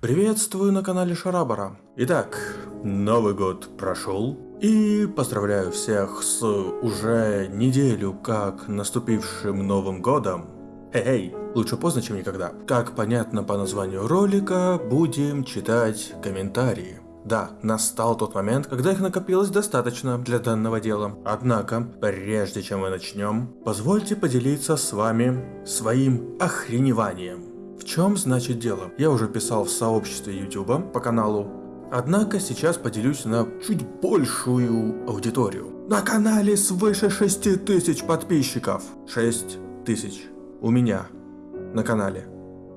Приветствую на канале Шарабара. Итак, Новый год прошел, и поздравляю всех с уже неделю как наступившим Новым годом. Эй, лучше поздно, чем никогда. Как понятно по названию ролика, будем читать комментарии. Да, настал тот момент, когда их накопилось достаточно для данного дела. Однако, прежде чем мы начнем, позвольте поделиться с вами своим охреневанием. В чем значит дело? Я уже писал в сообществе YouTube по каналу. Однако сейчас поделюсь на чуть большую аудиторию. На канале свыше 6000 подписчиков. 6000. У меня. На канале.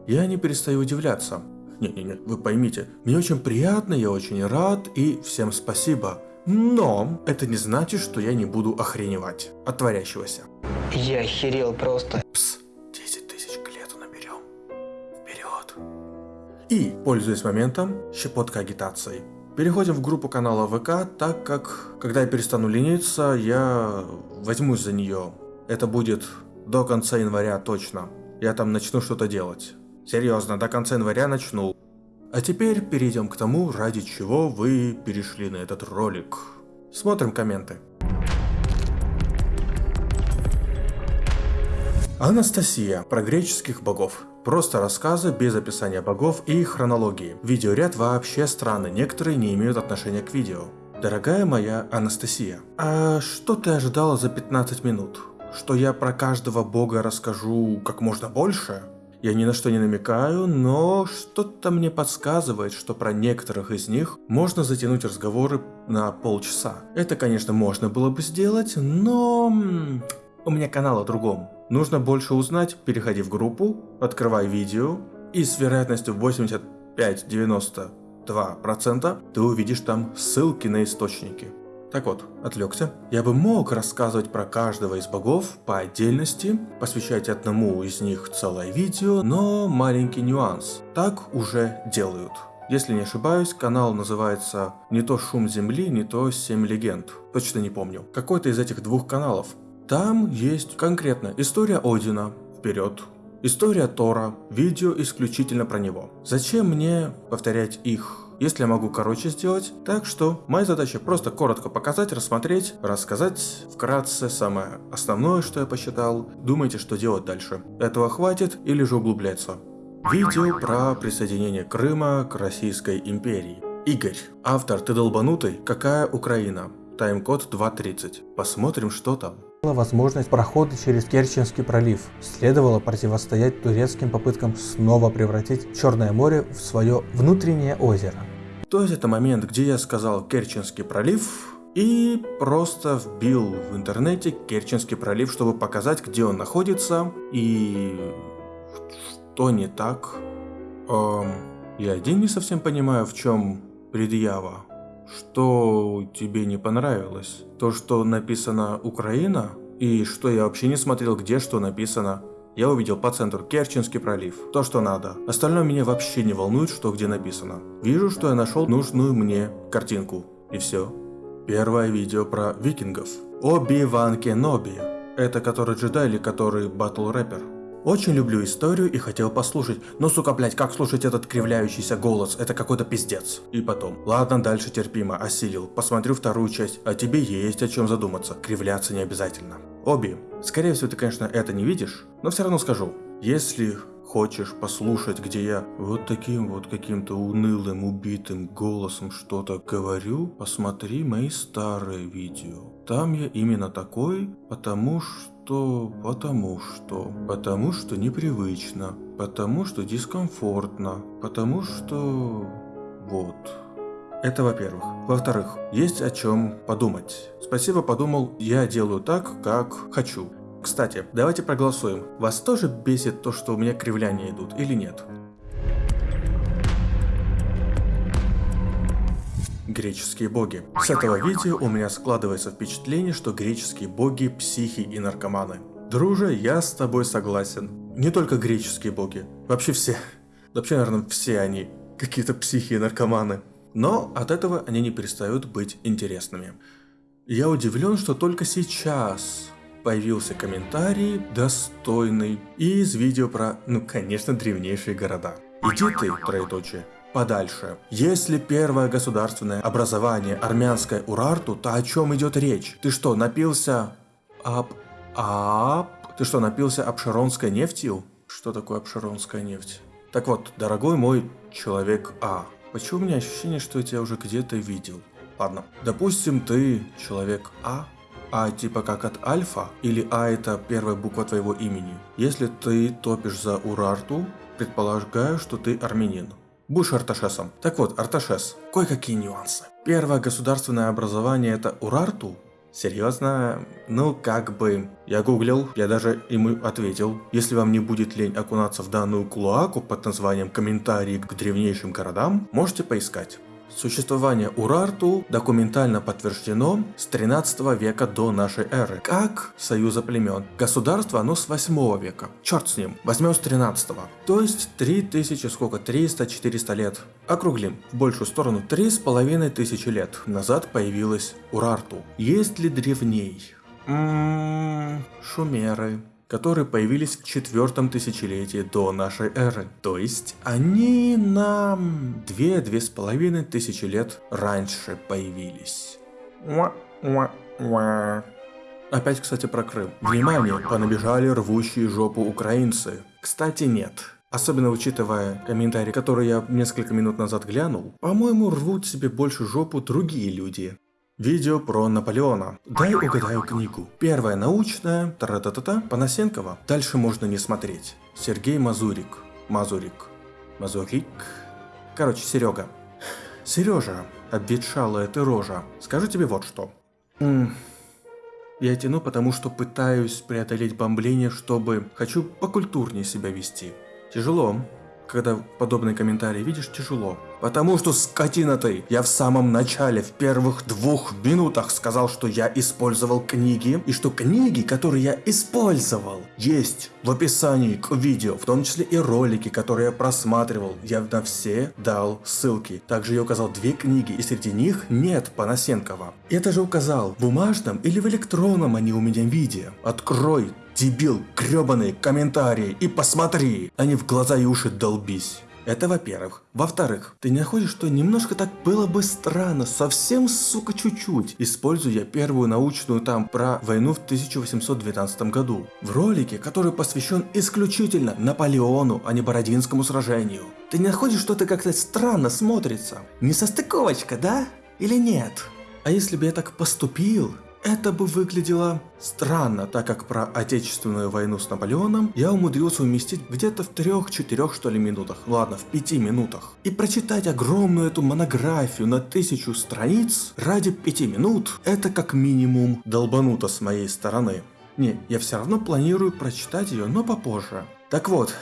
Я не перестаю удивляться. Не-не-не, вы поймите, мне очень приятно, я очень рад и всем спасибо. Но это не значит, что я не буду охреневать от творящегося. Я охерел просто. Пс, И, пользуясь моментом, щепотка агитации. Переходим в группу канала ВК, так как, когда я перестану лениться, я возьмусь за нее. Это будет до конца января точно. Я там начну что-то делать. Серьезно, до конца января начну. А теперь перейдем к тому, ради чего вы перешли на этот ролик. Смотрим комменты. Анастасия. Про греческих богов. Просто рассказы без описания богов и хронологии. Видеоряд вообще странный, некоторые не имеют отношения к видео. Дорогая моя Анастасия, а что ты ожидала за 15 минут? Что я про каждого бога расскажу как можно больше? Я ни на что не намекаю, но что-то мне подсказывает, что про некоторых из них можно затянуть разговоры на полчаса. Это, конечно, можно было бы сделать, но... У меня канал о другом. Нужно больше узнать, переходи в группу, открывай видео, и с вероятностью 85-92% ты увидишь там ссылки на источники. Так вот, отвлекся. Я бы мог рассказывать про каждого из богов по отдельности, посвящать одному из них целое видео, но маленький нюанс. Так уже делают. Если не ошибаюсь, канал называется не то «Шум Земли», не то «Семь легенд». Точно не помню. Какой-то из этих двух каналов. Там есть конкретно история Одина, вперед, история Тора, видео исключительно про него. Зачем мне повторять их если я могу короче сделать. Так что моя задача просто коротко показать, рассмотреть, рассказать вкратце самое основное, что я посчитал. Думайте, что делать дальше. Этого хватит или же углубляться. Видео про присоединение Крыма к Российской империи. Игорь. Автор «Ты долбанутый? Какая Украина?» Тайм-код 2.30. Посмотрим, что там возможность прохода через Керченский пролив. Следовало противостоять турецким попыткам снова превратить Черное море в свое внутреннее озеро. То есть это момент, где я сказал Керченский пролив и просто вбил в интернете Керченский пролив, чтобы показать, где он находится и что не так. Эм, я один не совсем понимаю, в чем предъява. Что тебе не понравилось? То, что написано Украина? И что я вообще не смотрел, где что написано? Я увидел по центру Керченский пролив. То, что надо. Остальное меня вообще не волнует, что где написано. Вижу, что я нашел нужную мне картинку. И все. Первое видео про викингов. Оби-Ван Кеноби. Это который джедай или который батл рэпер? Очень люблю историю и хотел послушать, но сука, блять, как слушать этот кривляющийся голос, это какой-то пиздец. И потом, ладно, дальше терпимо, осилил, посмотрю вторую часть, а тебе есть о чем задуматься, кривляться не обязательно. Оби, скорее всего ты, конечно, это не видишь, но все равно скажу, если хочешь послушать, где я вот таким вот каким-то унылым, убитым голосом что-то говорю, посмотри мои старые видео. Там я именно такой, потому что что потому что, потому что непривычно, потому что дискомфортно, потому что вот. Это во-первых. Во-вторых, есть о чем подумать. Спасибо, подумал, я делаю так, как хочу. Кстати, давайте проголосуем. Вас тоже бесит то, что у меня кривляния идут или нет? Греческие боги. С этого видео у меня складывается впечатление, что греческие боги психи и наркоманы. Друже, я с тобой согласен. Не только греческие боги, вообще все. Вообще, наверное, все они какие-то психи и наркоманы. Но от этого они не перестают быть интересными. Я удивлен, что только сейчас появился комментарий достойный из видео про, ну конечно, древнейшие города. Иди ты, троеточие, подальше. Если первое государственное образование армянское Урарту, то о чем идет речь? Ты что, напился об... об... Ты что, напился обширонской нефтью? Что такое обширонская нефть? Так вот, дорогой мой человек А, почему у меня ощущение, что я тебя уже где-то видел? Ладно, допустим, ты человек А, а типа как от альфа, или А это первая буква твоего имени. Если ты топишь за Урарту, предполагаю, что ты армянин. Будешь Арташесом. Так вот, Арташес, кое-какие нюансы. Первое государственное образование это Урарту, Серьезно? Ну, как бы... Я гуглил, я даже ему ответил. Если вам не будет лень окунаться в данную клоаку под названием «Комментарии к древнейшим городам», можете поискать. Существование Урарту документально подтверждено с 13 века до нашей эры, как союза племен. Государство оно с 8 века. Черт с ним, возьмем с 13 -го. То есть 3000, сколько, 300-400 лет. Округлим в большую сторону, 3500 лет назад появилась Урарту. Есть ли древней? Ммм, шумеры которые появились в четвертом тысячелетии до нашей эры. То есть они нам две-две с половиной тысячи лет раньше появились. Опять, кстати, про Крым. Внимание, понабежали рвущие жопу украинцы. Кстати, нет. Особенно учитывая комментарии, которые я несколько минут назад глянул, по-моему, рвут себе больше жопу другие люди. Видео про Наполеона. Дай угадаю книгу. Первая научная, тара-та-та-та, Панасенкова. Дальше можно не смотреть. Сергей Мазурик. Мазурик. Мазурик. Короче, Серега. Сережа, обветшалая ты рожа. Скажу тебе вот что. М я тяну, потому что пытаюсь преодолеть бомбление, чтобы... Хочу покультурнее себя вести. Тяжело, когда подобные комментарии видишь, тяжело. Потому что, скотина ты, я в самом начале, в первых двух минутах сказал, что я использовал книги, и что книги, которые я использовал, есть в описании к видео, в том числе и ролики, которые я просматривал. Я на все дал ссылки. Также я указал две книги, и среди них нет Панасенкова. Это же указал в бумажном или в электронном они у меня виде. Открой Дебил, гребаные комментарии и посмотри, а не в глаза и уши долбись. Это во-первых. Во-вторых, ты не находишь, что немножко так было бы странно, совсем, сука, чуть-чуть, используя первую научную там про войну в 1812 году. В ролике, который посвящен исключительно Наполеону, а не Бородинскому сражению. Ты не находишь, что это как-то странно смотрится? Не состыковочка, да? Или нет? А если бы я так поступил, это бы выглядело странно, так как про Отечественную войну с Наполеоном я умудрился уместить где-то в трех-четырех что ли минутах, ладно, в пяти минутах. И прочитать огромную эту монографию на тысячу страниц ради пяти минут, это как минимум долбануто с моей стороны. Не, я все равно планирую прочитать ее, но попозже. Так вот,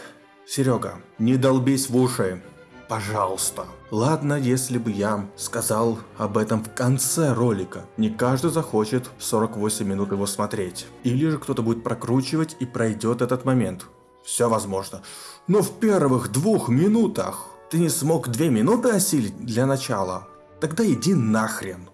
Серега, не долбись в уши. Пожалуйста. Ладно, если бы я сказал об этом в конце ролика. Не каждый захочет 48 минут его смотреть. Или же кто-то будет прокручивать и пройдет этот момент. Все возможно. Но в первых двух минутах ты не смог две минуты осилить для начала. Тогда иди нахрен.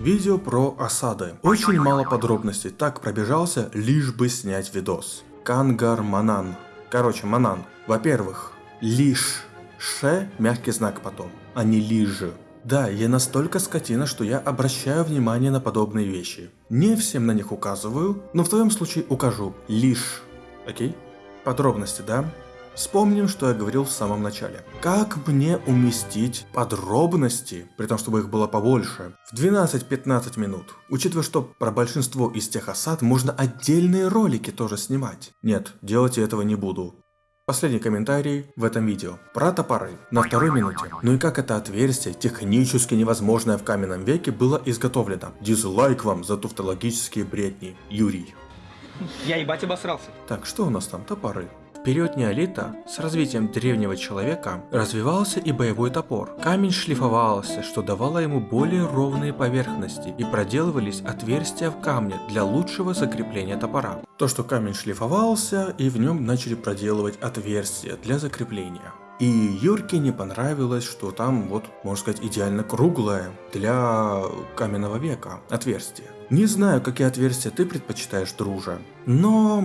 Видео про осады. Очень мало подробностей, так пробежался, лишь бы снять видос. Кангар Манан. Короче, Манан. Во-первых, лишь ше мягкий знак потом, а не лиже. Да, я настолько скотина, что я обращаю внимание на подобные вещи. Не всем на них указываю, но в твоем случае укажу лишь. Окей? Подробности, да? Вспомним, что я говорил в самом начале. Как мне уместить подробности, при том, чтобы их было побольше, в 12-15 минут? Учитывая, что про большинство из тех осад можно отдельные ролики тоже снимать. Нет, делать я этого не буду. Последний комментарий в этом видео. Про топоры. На второй минуте. Ну и как это отверстие, технически невозможное в каменном веке, было изготовлено? Дизлайк вам за туфтологические бредни. Юрий. Я ебать обосрался. Так, что у нас там? Топоры. Период неолита с развитием древнего человека развивался и боевой топор. Камень шлифовался, что давало ему более ровные поверхности и проделывались отверстия в камне для лучшего закрепления топора. То, что камень шлифовался и в нем начали проделывать отверстия для закрепления. И Юрке не понравилось, что там вот, можно сказать, идеально круглое для каменного века отверстие. Не знаю, какие отверстия ты предпочитаешь, друже, но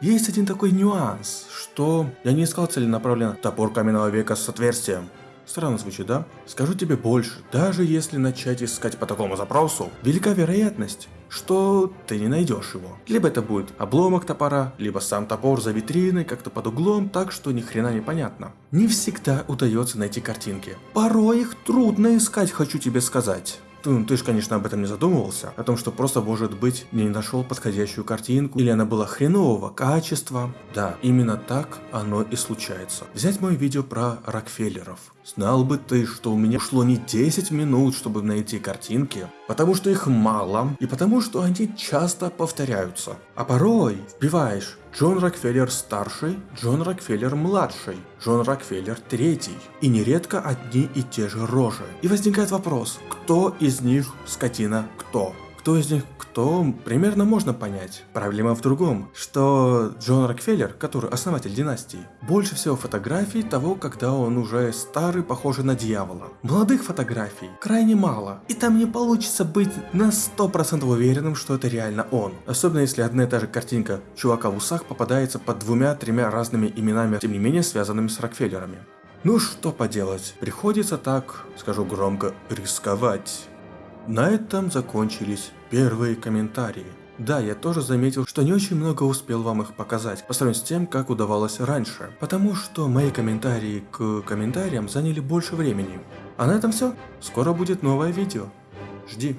есть один такой нюанс, что я не искал целенаправленно топор каменного века с отверстием. Странно звучит, да? Скажу тебе больше, даже если начать искать по такому запросу, велика вероятность, что ты не найдешь его. Либо это будет обломок топора, либо сам топор за витриной, как-то под углом, так что ни хрена не понятно. Не всегда удается найти картинки. Порой их трудно искать, хочу тебе сказать. Ты, ты же, конечно, об этом не задумывался, о том, что просто, может быть, не нашел подходящую картинку, или она была хренового качества. Да, именно так оно и случается. Взять мое видео про Рокфеллеров. Знал бы ты, что у меня ушло не 10 минут, чтобы найти картинки, потому что их мало, и потому что они часто повторяются. А порой вбиваешь Джон Рокфеллер старший, Джон Рокфеллер младший, Джон Рокфеллер третий. И нередко одни и те же рожи. И возникает вопрос, кто из них скотина кто? Кто из них кто, примерно можно понять. Проблема в другом, что Джон Рокфеллер, который основатель династии, больше всего фотографий того, когда он уже старый, похожий на дьявола. Молодых фотографий крайне мало, и там не получится быть на 100% уверенным, что это реально он. Особенно если одна и та же картинка чувака в усах попадается под двумя-тремя разными именами, тем не менее связанными с Рокфеллерами. Ну что поделать, приходится так, скажу громко, рисковать. На этом закончились первые комментарии. Да, я тоже заметил, что не очень много успел вам их показать, по сравнению с тем, как удавалось раньше, потому что мои комментарии к комментариям заняли больше времени. А на этом все. Скоро будет новое видео. Жди.